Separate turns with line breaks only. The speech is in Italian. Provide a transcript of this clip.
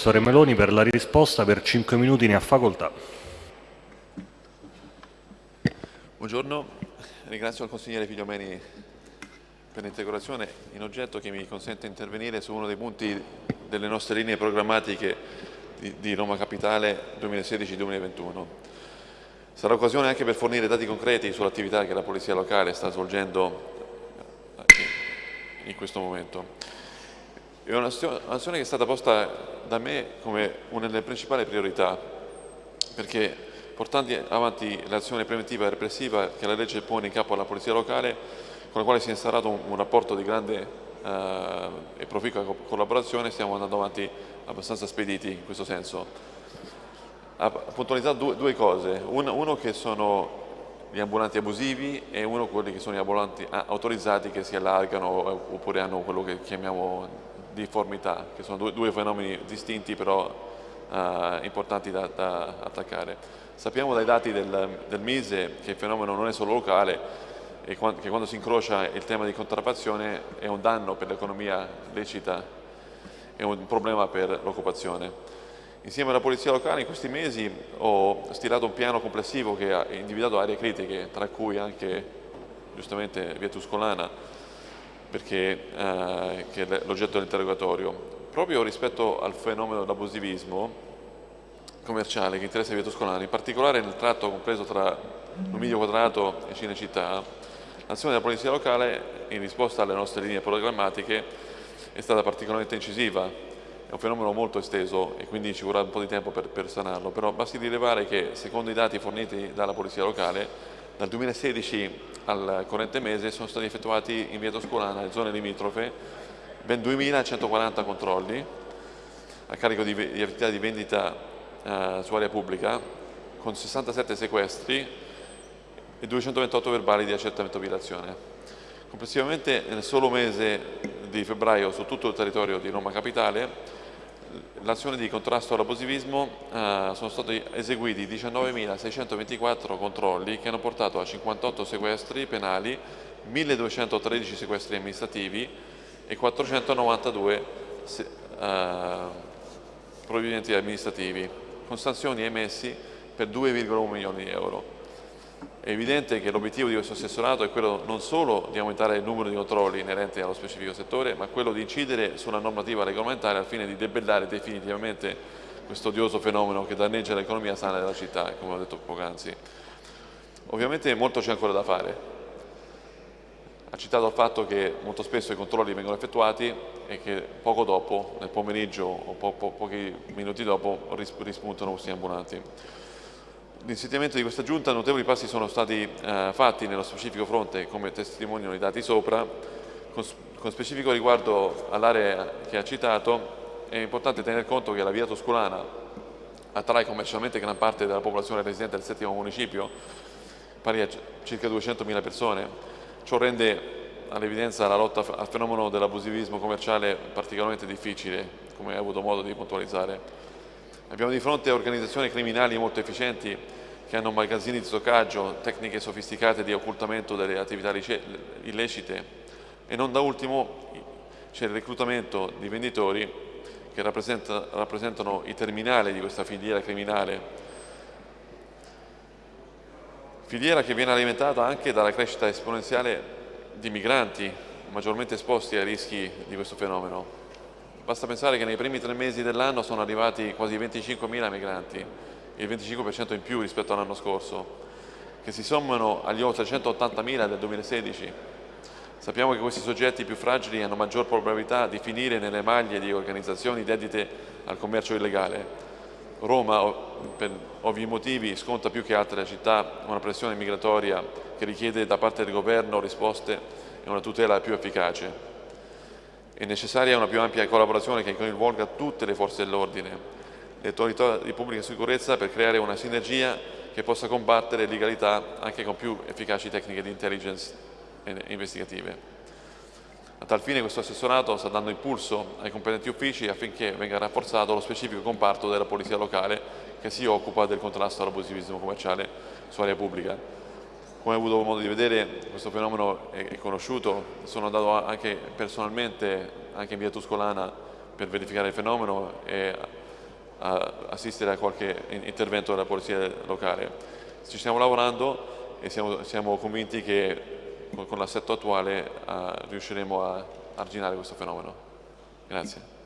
Assessore Meloni per la risposta per 5 minuti ne ha facoltà.
Buongiorno, ringrazio il consigliere Figliomeni per l'integrazione in oggetto che mi consente di intervenire su uno dei punti delle nostre linee programmatiche di, Roma Capitale 2016-2021. Sarà occasione anche per fornire dati concreti sull'attività che la Polizia Locale sta svolgendo in questo momento. È un'azione che è stata posta da me come una delle principali priorità, perché portando avanti l'azione preventiva e repressiva che la legge pone in capo alla Polizia Locale, con la quale si è instaurato un, un rapporto di grande eh, e proficua collaborazione, stiamo andando avanti abbastanza spediti in questo senso. Ha puntualizzato due, due cose, uno, uno che sono gli ambulanti abusivi e uno quelli che sono gli ambulanti ah, autorizzati che si allargano oppure hanno quello che chiamiamo difformità, che sono due, due fenomeni distinti però eh, importanti da, da, attaccare. Sappiamo dai dati del, del, Mise che il fenomeno non è solo locale e che quando si incrocia il tema di contraffazione è un danno per l'economia lecita e un problema per l'occupazione. Insieme alla Polizia Locale in questi mesi ho stilato un piano complessivo che ha individuato aree critiche, tra cui anche giustamente via Tuscolana, perché eh, che è l'oggetto dell'interrogatorio. Proprio rispetto al fenomeno dell'abusivismo commerciale che interessa Via Toscolana, in particolare nel tratto compreso tra Lumiglio Quadrato e Cinecittà, l'azione della Polizia Locale in risposta alle nostre linee programmatiche è stata particolarmente incisiva, è un fenomeno molto esteso e quindi ci vorrà un po' di tempo per, per sanarlo, però basti rilevare che secondo i dati forniti dalla Polizia Locale dal 2016 al corrente mese sono stati effettuati in via Toscolana e zone limitrofe ben 2.140 controlli a carico di, di attività di vendita eh, su area pubblica con 67 sequestri e 228 verbali di accertamento violazione. Complessivamente nel solo mese di febbraio su tutto il territorio di Roma Capitale l'azione di contrasto all'abusivismo eh, sono stati eseguiti 19.624 controlli che hanno portato a 58 sequestri penali, 1.213 sequestri amministrativi e 492 se, eh, provvedimenti amministrativi, con sanzioni emessi per 2,1 milioni di euro. È evidente che l'obiettivo di questo assessorato è quello non solo di aumentare il numero di controlli inerenti allo specifico settore, ma quello di incidere sulla normativa regolamentare al fine di debellare definitivamente questo odioso fenomeno che danneggia l'economia sana della città, come ho detto poc'anzi. Ovviamente molto c'è ancora da fare. Ha citato il fatto che molto spesso i controlli vengono effettuati e che poco dopo, nel pomeriggio o po po pochi minuti dopo, rispuntano questi ambulanti. L'insediamento di questa giunta notevoli passi sono stati eh, fatti nello specifico fronte come testimoniano i dati sopra, con, con specifico riguardo all'area che ha citato è importante tener conto che la via Toscolana attrae commercialmente gran parte della popolazione residente del settimo municipio, pari a circa 200.000 persone. Ciò rende all'evidenza la lotta al fenomeno dell'abusivismo commerciale particolarmente difficile, come hai avuto modo di puntualizzare. Abbiamo di fronte organizzazioni criminali molto efficienti che hanno magazzini di stoccaggio, tecniche sofisticate di occultamento delle attività illecite e non da ultimo c'è il reclutamento di venditori che rappresenta, rappresentano i terminali di questa filiera criminale. Filiera che viene alimentata anche dalla crescita esponenziale di migranti maggiormente esposti ai rischi di questo fenomeno. Basta pensare che nei primi tre mesi dell'anno sono arrivati quasi 25.000 migranti, il 25% in più rispetto all'anno scorso, che si sommano agli oltre 180.000 del 2016. Sappiamo che questi soggetti più fragili hanno maggior probabilità di finire nelle maglie di organizzazioni dedite al commercio illegale. Roma, per ovvi motivi, sconta più che altre città una pressione migratoria che richiede da parte del governo risposte e una tutela più efficace. È necessaria una più ampia collaborazione che coinvolga tutte le forze dell'ordine, le autorità di pubblica sicurezza per creare una sinergia che possa combattere l'illegalità anche con più efficaci tecniche di intelligence investigative. A tal fine questo assessorato sta dando impulso ai competenti uffici affinché venga rafforzato lo specifico comparto della Polizia Locale che si occupa del contrasto all'abusivismo commerciale su area pubblica. Come hai avuto modo di vedere questo fenomeno è, conosciuto, sono andato anche personalmente anche in via Tuscolana per verificare il fenomeno e a assistere a qualche intervento della polizia locale. Ci stiamo lavorando e siamo, siamo convinti che con, con l'assetto attuale uh, riusciremo a arginare questo fenomeno. Grazie.